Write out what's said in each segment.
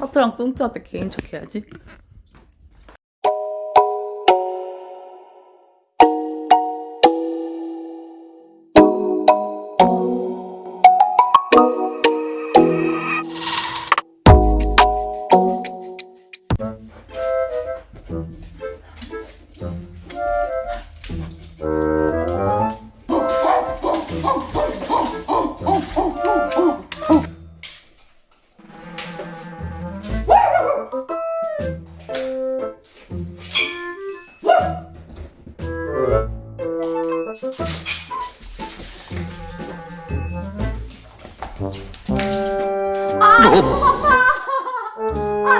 타투랑 똥자한테 개인 척 해야지.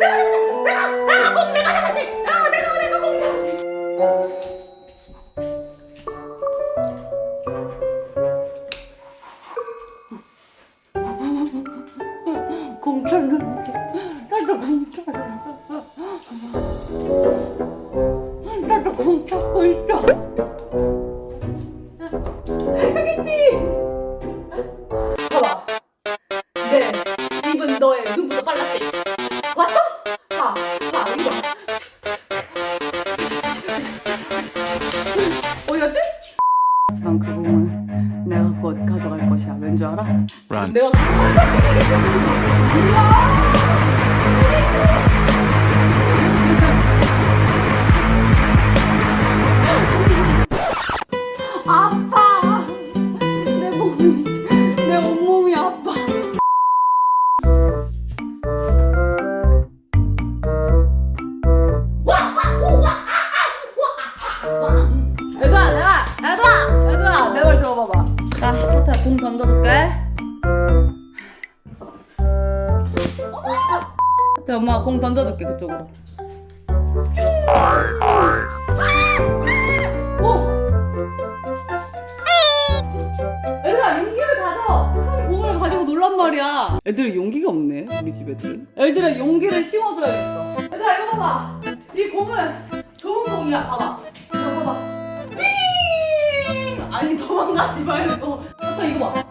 내가. 내가. 내가. 아 내가 잡았지. 공 찾는데 나도 공찾 내가 곧 가져갈 것이야. 왠 줄 알아? Run. 내가 아파. 내 몸이 내 온몸이 아파. 얘들아 들어봐봐 자 타타야 공 던져줄게. 타타 엄마가 공 던져줄게 그쪽으로. 오! 얘들아 용기를 가져. 큰 공을 가지고 놀란 말이야. 애들은 용기가 없네 우리 집 애들은. 애들은 용기를 심어줘야겠어. 얘들아 이거 봐봐. 이 공은 좋은 공이야. 봐봐! 아니 도망가지 말고. 타타 이거 봐